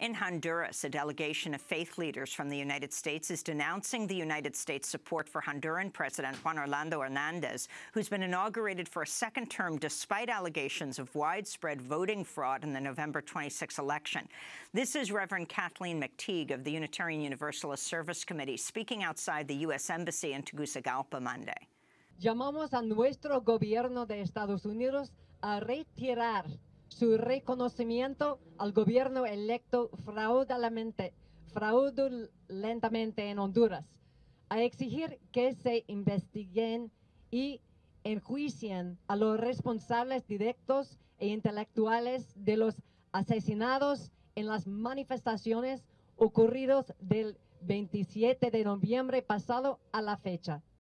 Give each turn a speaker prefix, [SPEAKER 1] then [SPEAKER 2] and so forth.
[SPEAKER 1] In Honduras, a delegation of faith leaders from the United States is denouncing the United States support for Honduran President Juan Orlando Hernandez, who's been inaugurated for a second term despite allegations of widespread voting fraud in the November 26 election. This is Reverend Kathleen McTigue of the Unitarian Universalist Service Committee speaking outside the U.S. Embassy in Tegucigalpa Monday.
[SPEAKER 2] Llamamos a nuestro gobierno de Estados Unidos a retirar su reconocimiento al gobierno electo fraudulentamente, fraudulentamente en Honduras, a exigir que se investiguen y enjuicien a los responsables directos e intelectuales de los asesinados en las manifestaciones ocurridos del 27 de noviembre pasado a la fecha.